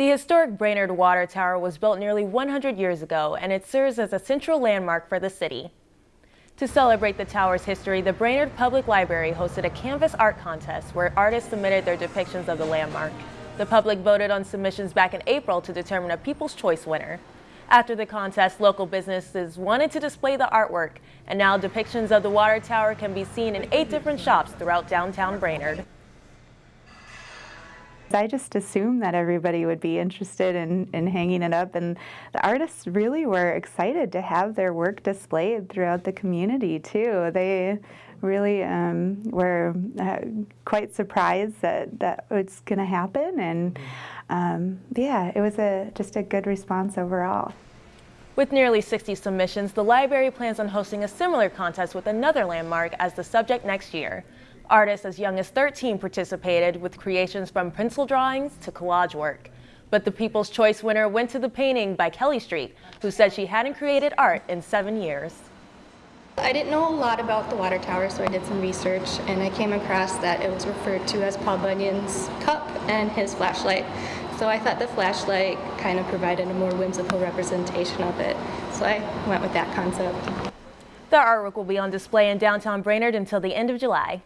The historic Brainerd Water Tower was built nearly 100 years ago and it serves as a central landmark for the city. To celebrate the tower's history, the Brainerd Public Library hosted a canvas art contest where artists submitted their depictions of the landmark. The public voted on submissions back in April to determine a People's Choice winner. After the contest, local businesses wanted to display the artwork, and now depictions of the water tower can be seen in eight different shops throughout downtown Brainerd. I just assumed that everybody would be interested in, in hanging it up, and the artists really were excited to have their work displayed throughout the community too. They really um, were uh, quite surprised that that was going to happen, and um, yeah, it was a just a good response overall. With nearly 60 submissions, the library plans on hosting a similar contest with another landmark as the subject next year. Artists as young as 13 participated with creations from pencil drawings to collage work. But the People's Choice winner went to the painting by Kelly Street, who said she hadn't created art in seven years. I didn't know a lot about the water tower, so I did some research and I came across that it was referred to as Paul Bunyan's cup and his flashlight. So I thought the flashlight kind of provided a more whimsical representation of it. So I went with that concept. The artwork will be on display in downtown Brainerd until the end of July.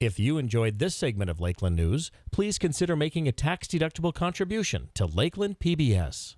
If you enjoyed this segment of Lakeland News, please consider making a tax-deductible contribution to Lakeland PBS.